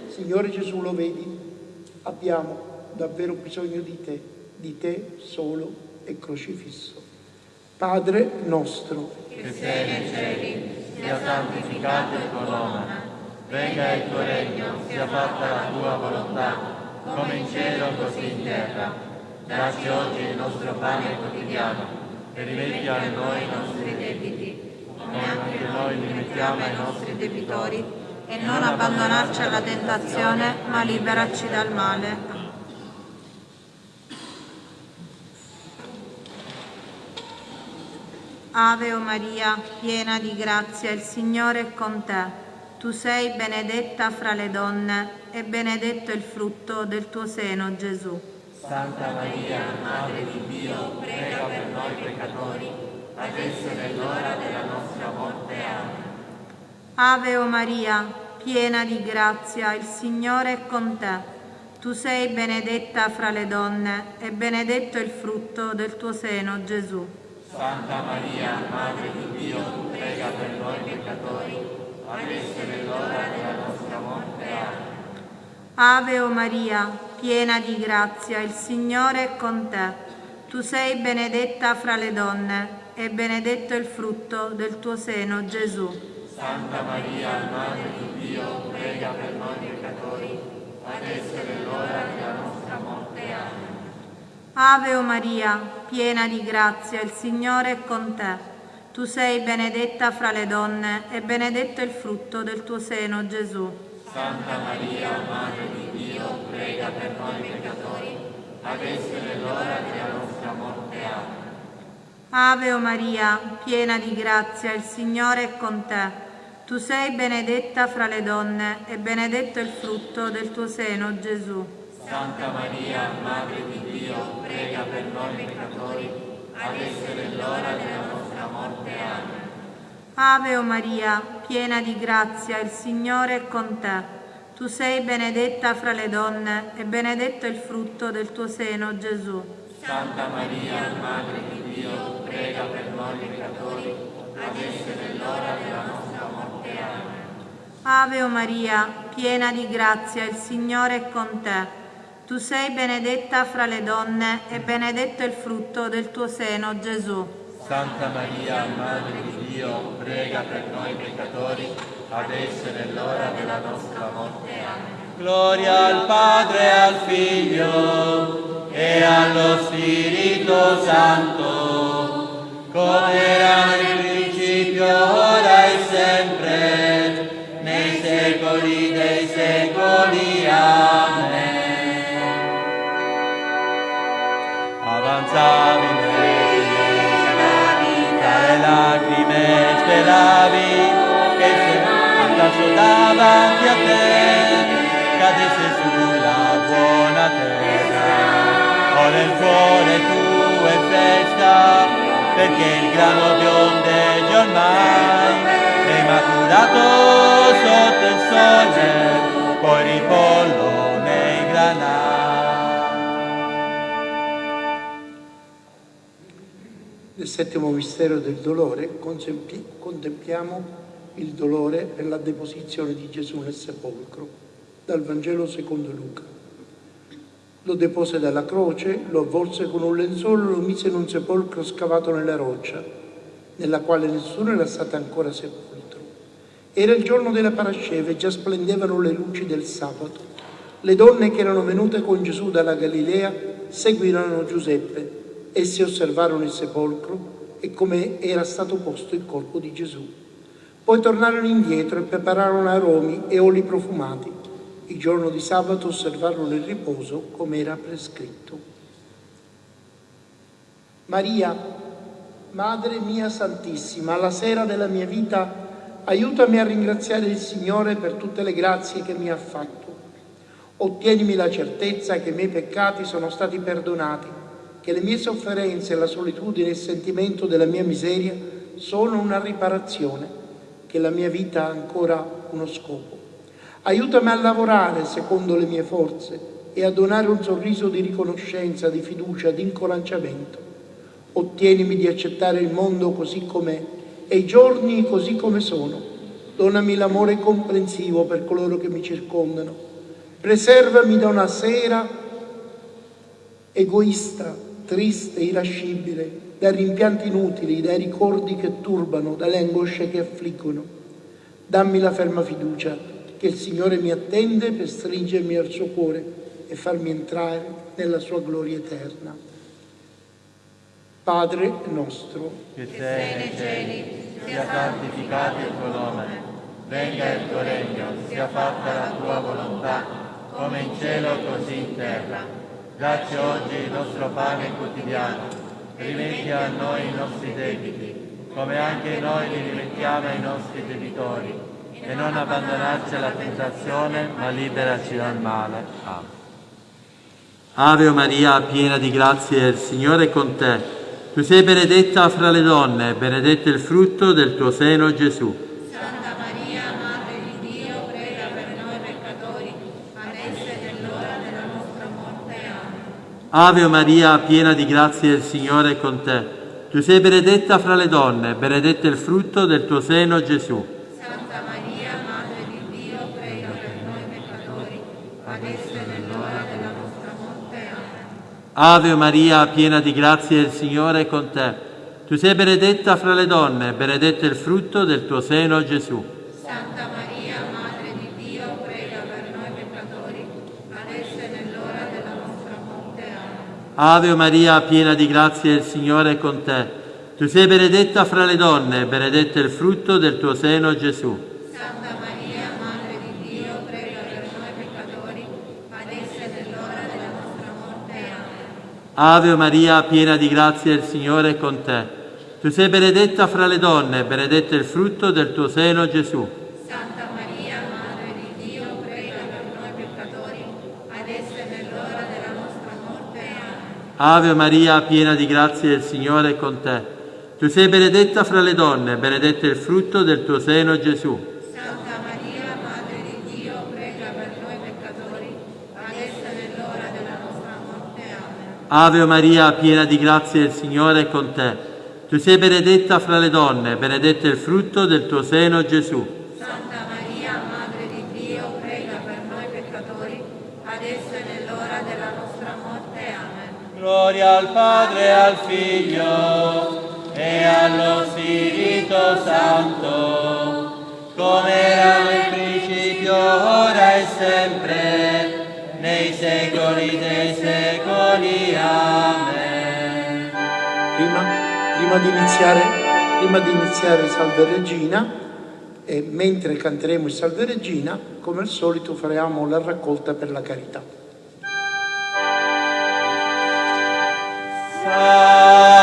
Signore Gesù, lo vedi? Abbiamo davvero bisogno di te, di te solo e crocifisso. Padre nostro, che sei nei cieli, sia santificato il tuo nome, venga il tuo regno, sia fatta la tua volontà, come in cielo così in terra. Dacci oggi il nostro pane quotidiano e rimetti a noi i nostri debiti, come anche noi rimettiamo ai nostri debitori, e non abbandonarci alla tentazione, ma liberaci dal male. Ave o Maria, piena di grazia, il Signore è con te. Tu sei benedetta fra le donne e benedetto il frutto del tuo seno, Gesù. Santa Maria, Madre di Dio, prega per noi peccatori, adesso è l'ora della nostra morte. Amen. Ave o Maria, piena di grazia, il Signore è con te. Tu sei benedetta fra le donne e benedetto il frutto del tuo seno, Gesù. Santa Maria, Madre di Dio, prega per noi peccatori, adesso è l'ora della nostra morte. Amen. Ave o Maria, piena di grazia, il Signore è con te. Tu sei benedetta fra le donne e benedetto il frutto del tuo seno, Gesù. Santa Maria, Madre di Dio, prega per noi peccatori, adesso è l'ora della nostra morte. Amen. Ave o Maria, piena di grazia, il Signore è con te. Tu sei benedetta fra le donne e benedetto il frutto del tuo seno, Gesù. Santa Maria, Madre di Dio, prega per noi peccatori, adesso è l'ora della nostra morte. Amen. Ave o Maria, piena di grazia, il Signore è con te. Tu sei benedetta fra le donne e benedetto il frutto del tuo seno, Gesù. Santa Maria, Madre di Dio, prega per noi peccatori, adesso è l'ora della nostra morte. Amen. Ave o Maria, piena di grazia, il Signore è con te. Tu sei benedetta fra le donne e benedetto il frutto del tuo seno, Gesù. Santa Maria, Madre di Dio, prega per noi peccatori, adesso è nell'ora della nostra morte. Ave o Maria, piena di grazia, il Signore è con te. Tu sei benedetta fra le donne e benedetto il frutto del tuo seno, Gesù. Santa Maria, Madre di Dio, prega per noi peccatori, adesso è nell'ora della nostra morte. Amen. Gloria al Padre e al Figlio e allo Spirito Santo, come era nel principio, ora e sempre, secoli. Amen. Avanzavi nelle lacrime speravi che se andasse davanti a te cadesse sulla buona terra. Ora il cuore tuo è festa perché il grano biondeggia ormai è maturato sotto il sole, poi ripollo nei granai. Nel settimo mistero del dolore contempliamo il dolore per la deposizione di Gesù nel sepolcro, dal Vangelo secondo Luca. Lo depose dalla croce, lo avvolse con un lenzuolo e lo mise in un sepolcro scavato nella roccia, nella quale nessuno era stato ancora sepolto. Era il giorno della Parasceva e già splendevano le luci del sabato. Le donne che erano venute con Gesù dalla Galilea seguirono Giuseppe Essi osservarono il sepolcro e come era stato posto il corpo di Gesù. Poi tornarono indietro e prepararono aromi e oli profumati. Il giorno di sabato osservarono il riposo come era prescritto. Maria, Madre mia Santissima, alla sera della mia vita, aiutami a ringraziare il Signore per tutte le grazie che mi ha fatto. Ottienimi la certezza che i miei peccati sono stati perdonati che le mie sofferenze, la solitudine e il sentimento della mia miseria sono una riparazione, che la mia vita ha ancora uno scopo. Aiutami a lavorare secondo le mie forze e a donare un sorriso di riconoscenza, di fiducia, di incoraggiamento. Ottienimi di accettare il mondo così com'è e i giorni così come sono. Donami l'amore comprensivo per coloro che mi circondano. Preservami da una sera egoista triste, irascibile, dai rimpianti inutili, dai ricordi che turbano, dalle angosce che affliggono. Dammi la ferma fiducia che il Signore mi attende per stringermi al suo cuore e farmi entrare nella sua gloria eterna. Padre nostro, che sei nei cieli, sia santificato il tuo nome, venga il tuo regno, sia fatta la tua volontà, come in cielo così in terra. Dacci oggi il nostro pane quotidiano, rimetti a noi i nostri debiti, come anche noi li rimettiamo ai nostri debitori, e non abbandonarci alla tentazione, ma liberaci dal male. Amen. Ave Maria, piena di grazia, il Signore è con te. Tu sei benedetta fra le donne, benedetto il frutto del tuo seno, Gesù. Ave Maria, piena di grazia, il Signore è con te. Tu sei benedetta fra le donne, benedetto il frutto del tuo seno, Gesù. Santa Maria, Madre di Dio, prega per noi peccatori, adesso è nell'ora della nostra morte. Amen. Ave Maria, piena di grazia, il Signore è con te. Tu sei benedetta fra le donne, benedetto il frutto del tuo seno, Gesù. Ave Maria, piena di grazia, il Signore è con te. Tu sei benedetta fra le donne, benedetto il frutto del tuo seno, Gesù. Santa Maria, Madre di Dio, prega per noi peccatori, adesso è nell'ora della nostra morte. Amen. Ave Maria, piena di grazia, il Signore è con te. Tu sei benedetta fra le donne, benedetto il frutto del tuo seno, Gesù. Ave Maria, piena di grazia, il Signore è con te. Tu sei benedetta fra le donne, benedetto il frutto del tuo seno, Gesù. Santa Maria, Madre di Dio, prega per Ave Maria, piena di grazia, il Signore è con te. Tu sei benedetta fra le donne, benedetto è il frutto del tuo seno, Gesù. Santa Maria, Madre di Dio, prega per noi peccatori, adesso e nell'ora della nostra morte. Amen. Gloria al Padre, al Figlio e allo Spirito Santo, come era nel principio, ora e sempre, nei secoli dei secoli. Amen. Prima, prima di iniziare, prima di iniziare Salve Regina, e mentre canteremo il Salve Regina, come al solito faremo la raccolta per la carità. Salve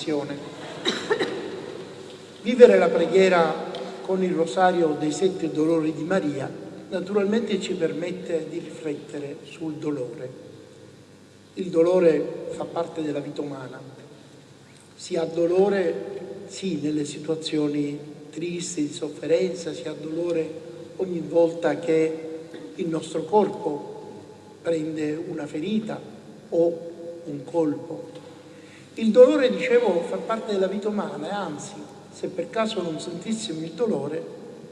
riflessione. Vivere la preghiera con il rosario dei sette dolori di Maria naturalmente ci permette di riflettere sul dolore. Il dolore fa parte della vita umana. Si ha dolore, sì, nelle situazioni tristi, di sofferenza, si ha dolore ogni volta che il nostro corpo prende una ferita o un colpo. Il dolore, dicevo, fa parte della vita umana e anzi, se per caso non sentissimo il dolore,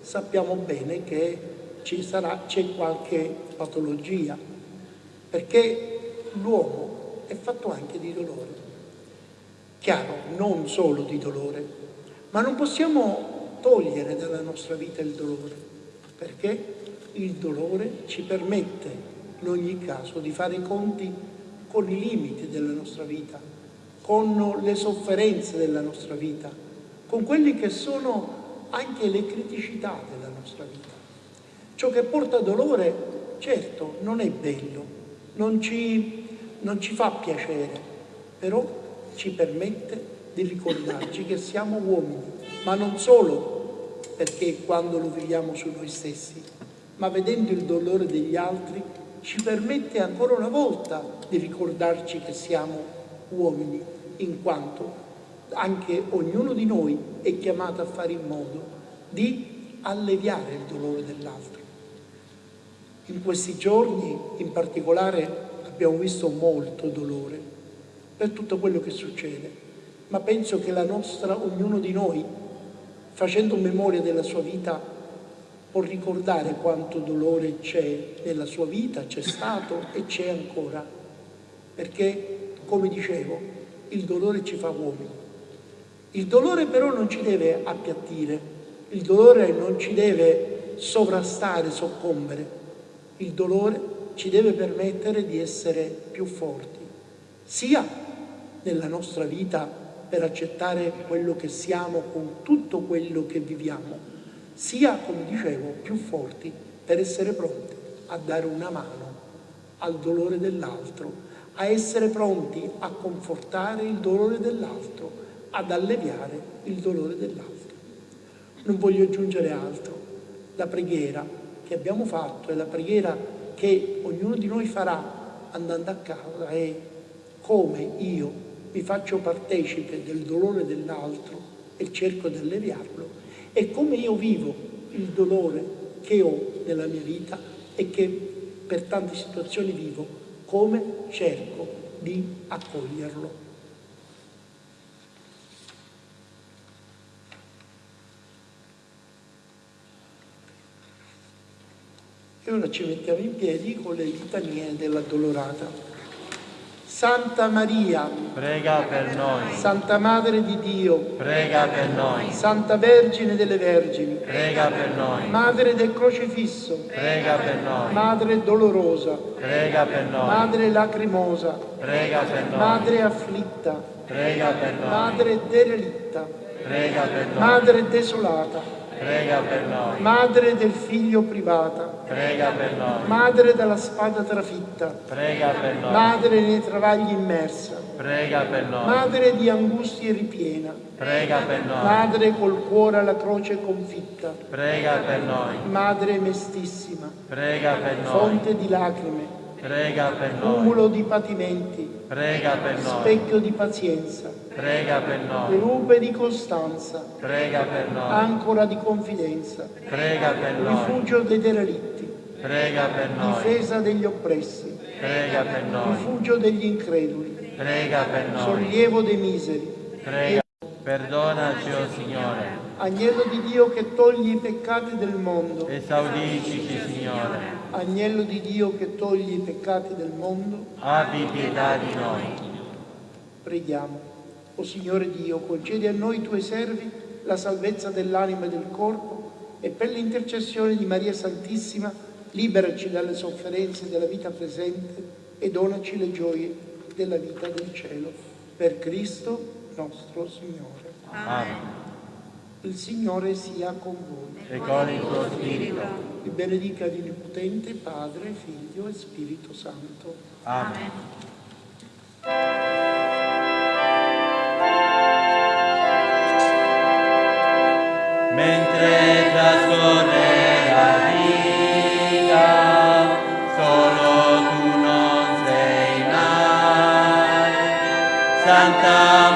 sappiamo bene che c'è qualche patologia, perché l'uomo è fatto anche di dolore. Chiaro, non solo di dolore, ma non possiamo togliere dalla nostra vita il dolore, perché il dolore ci permette in ogni caso di fare i conti con i limiti della nostra vita, con le sofferenze della nostra vita, con quelli che sono anche le criticità della nostra vita. Ciò che porta dolore, certo, non è bello, non ci, non ci fa piacere, però ci permette di ricordarci che siamo uomini, ma non solo perché quando lo viviamo su noi stessi, ma vedendo il dolore degli altri ci permette ancora una volta di ricordarci che siamo uomini, in quanto anche ognuno di noi è chiamato a fare in modo di alleviare il dolore dell'altro. In questi giorni in particolare abbiamo visto molto dolore per tutto quello che succede, ma penso che la nostra, ognuno di noi, facendo memoria della sua vita, può ricordare quanto dolore c'è nella sua vita, c'è stato e c'è ancora. Perché, come dicevo, il dolore ci fa uomini. Il dolore però non ci deve appiattire, il dolore non ci deve sovrastare, soccombere. Il dolore ci deve permettere di essere più forti, sia nella nostra vita per accettare quello che siamo con tutto quello che viviamo, sia, come dicevo, più forti per essere pronti a dare una mano al dolore dell'altro, a essere pronti a confortare il dolore dell'altro, ad alleviare il dolore dell'altro. Non voglio aggiungere altro. La preghiera che abbiamo fatto e la preghiera che ognuno di noi farà andando a casa è come io mi faccio partecipe del dolore dell'altro e cerco di alleviarlo e come io vivo il dolore che ho nella mia vita e che per tante situazioni vivo, come cerco di accoglierlo. E ora ci mettiamo in piedi con le litanie dell'addolorata. Santa Maria, prega per noi. Santa Madre di Dio, prega per noi. Santa Vergine delle Vergini, prega per noi. Madre del Crocifisso, prega per noi. Madre dolorosa, prega per noi. Madre lacrimosa, prega per noi. Madre afflitta, prega per noi. Madre derelitta, prega per noi. Madre desolata, Prega per noi. Madre del figlio privata. Prega per noi. Madre della spada trafitta. Prega per noi. Madre nei travagli immersa. Prega per noi. Madre di angustie ripiena. Prega per noi. Madre col cuore alla croce confitta. Prega per noi. Madre mestissima. Prega per noi. Fonte di lacrime. Prega per noi. Cumulo di patimenti. Prega per noi. Specchio di pazienza. Prega per noi. Nube di costanza. Prega per noi. Ancora di confidenza. Prega per noi. Rifugio dei derelitti. Prega per noi. Difesa degli oppressi. Prega per noi. Rifugio degli increduli. Prega per noi. Sollievo dei miseri. Prega. Perdonaci, o oh Signore. Agnello di Dio che togli i peccati del mondo. Esaudicici, Signore. Agnello di Dio che togli i peccati del mondo. Abbi pietà di noi. Preghiamo. O Signore Dio, concedi a noi tuoi servi la salvezza dell'anima e del corpo e per l'intercessione di Maria Santissima liberaci dalle sofferenze della vita presente e donaci le gioie della vita del cielo. Per Cristo nostro Signore. Amen. Il Signore sia con voi. E con il tuo spirito. Vi benedica l'Onnipotente Padre, Figlio e Spirito Santo. Amen. Mentre trascorre la vita, solo tu non sei mai. Santa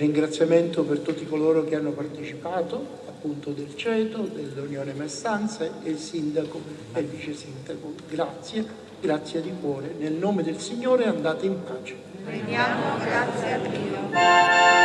ringraziamento per tutti coloro che hanno partecipato, appunto del CETO, dell'Unione Messanze, e il sindaco e il vice sindaco. Grazie, grazie di cuore. Nel nome del Signore andate in pace. Preghiamo grazie a Dio.